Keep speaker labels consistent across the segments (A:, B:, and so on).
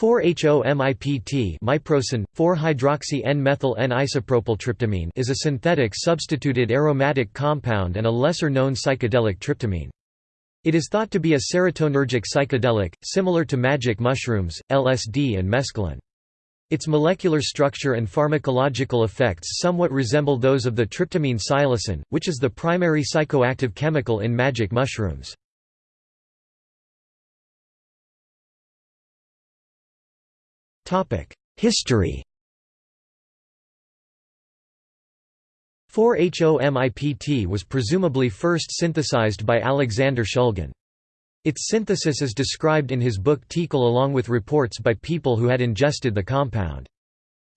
A: 4-HOMIPT miprocin, 4-hydroxy-N-methyl-N-isopropyl tryptamine is a synthetic substituted aromatic compound and a lesser-known psychedelic tryptamine. It is thought to be a serotonergic psychedelic, similar to magic mushrooms, LSD and mescaline. Its molecular structure and pharmacological effects somewhat resemble those of the tryptamine psilocin, which is the primary psychoactive chemical in magic mushrooms. History 4-HOMIPT was presumably first synthesized by Alexander Shulgin. Its synthesis is described in his book TiHKAL along with reports by people who had ingested the compound.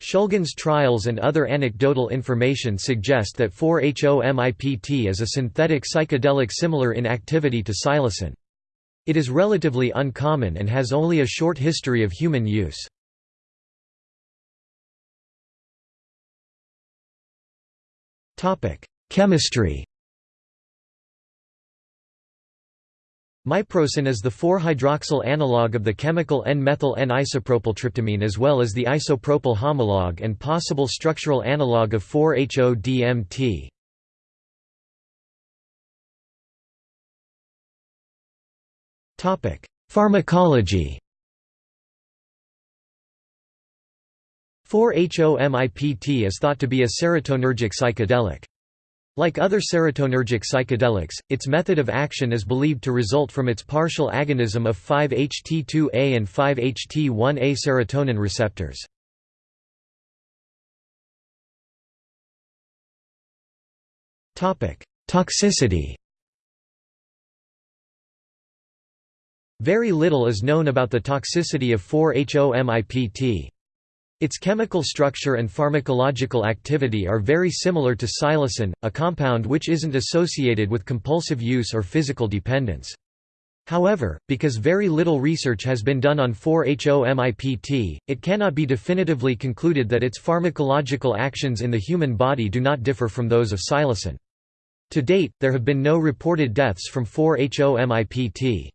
A: Shulgin's trials and other anecdotal information suggest that 4-HOMIPT is a synthetic psychedelic similar in activity to psilocin. It is relatively uncommon and has only a short history of human use. Chemistry Miprocin is the 4-hydroxyl analog of the chemical N-methyl N-isopropyltryptamine as well as the isopropyl homolog and possible structural analog of 4-HO-DMT. Pharmacology 4-HOMIPT is thought to be a serotonergic psychedelic. Like other serotonergic psychedelics, its method of action is believed to result from its partial agonism of 5-HT2A and 5-HT1A serotonin receptors. Toxicity Very little is known about the toxicity of 4-HOMIPT. Its chemical structure and pharmacological activity are very similar to psilocin, a compound which isn't associated with compulsive use or physical dependence. However, because very little research has been done on 4-HOMIPT, it cannot be definitively concluded that its pharmacological actions in the human body do not differ from those of psilocin. To date, there have been no reported deaths from 4-HOMIPT.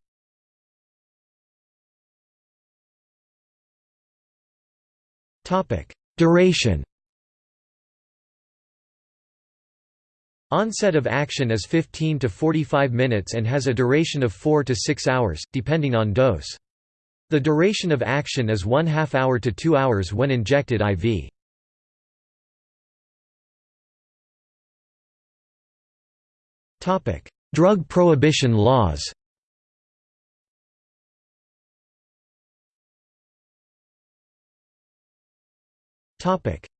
A: Duration Onset of action is 15 to 45 minutes and has a duration of 4 to 6 hours, depending on dose. The duration of action is 1 half hour to 2 hours when injected IV. Drug prohibition laws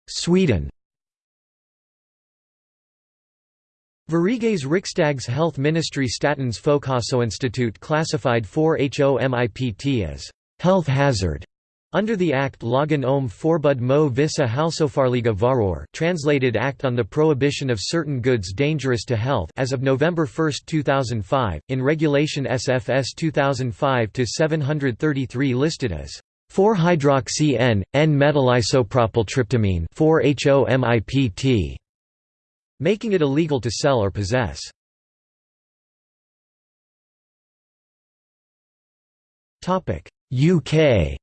A: Sweden. Sveriges Riksdags health ministry Statens Folkhälsoinstitut classified 4-HOMIPT as health hazard. Under the Act Lagen om förbud mo vissa hälsofarliga varor translated Act on the Prohibition of Certain Goods Dangerous to Health as of November 1, 2005, in Regulation SFS 2005-733 listed as 4-hydroxy-N, N-methylisopropyltryptamine 4-HOMIPT, making it illegal to sell or possess. UK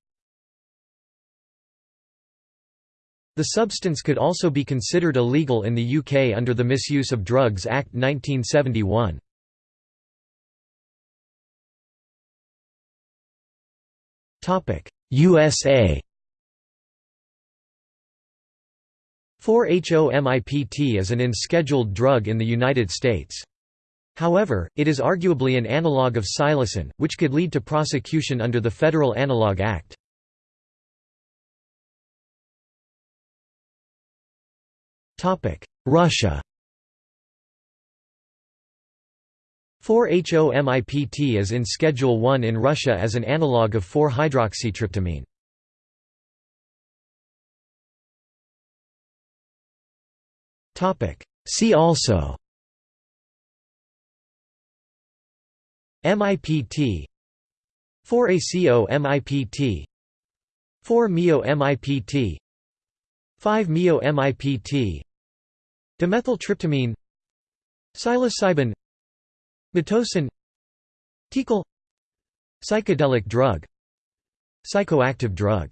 A: The substance could also be considered illegal in the UK under the Misuse of Drugs Act 1971. USA 4-HOMIPT is an unscheduled drug in the United States. However, it is arguably an analog of psilocin, which could lead to prosecution under the Federal Analog Act. Russia 4-HOMIPT is in Schedule 1 in Russia as an analog of 4-hydroxytryptamine. See also MIPT 4-ACO-MIPT 4-MeO-MIPT 5-MeO-MIPT Dimethyltryptamine. Psilocybin Psilocin TiHKAL Psychedelic drug Psychoactive drug